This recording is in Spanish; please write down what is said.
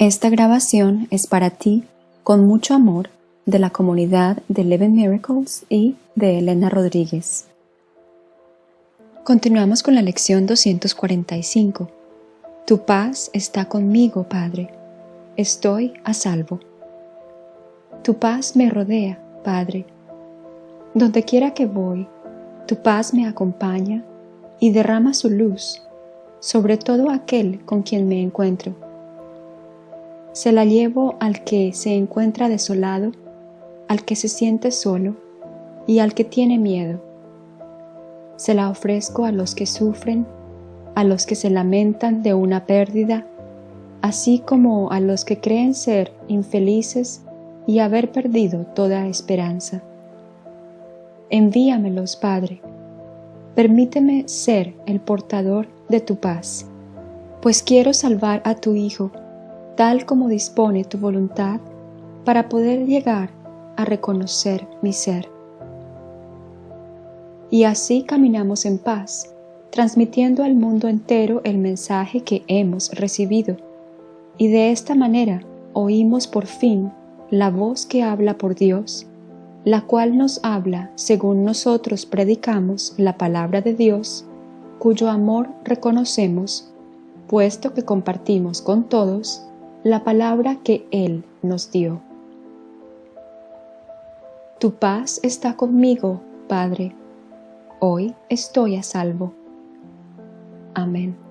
Esta grabación es para ti, con mucho amor, de la comunidad de Eleven Miracles y de Elena Rodríguez. Continuamos con la lección 245. Tu paz está conmigo, Padre. Estoy a salvo. Tu paz me rodea, Padre. Donde quiera que voy, tu paz me acompaña y derrama su luz sobre todo aquel con quien me encuentro. Se la llevo al que se encuentra desolado, al que se siente solo y al que tiene miedo. Se la ofrezco a los que sufren, a los que se lamentan de una pérdida, así como a los que creen ser infelices y haber perdido toda esperanza. Envíamelos, Padre. Permíteme ser el portador de tu paz, pues quiero salvar a tu Hijo, tal como dispone tu voluntad, para poder llegar a reconocer mi ser. Y así caminamos en paz, transmitiendo al mundo entero el mensaje que hemos recibido, y de esta manera oímos por fin la voz que habla por Dios, la cual nos habla según nosotros predicamos la palabra de Dios, cuyo amor reconocemos, puesto que compartimos con todos la palabra que Él nos dio. Tu paz está conmigo, Padre. Hoy estoy a salvo. Amén.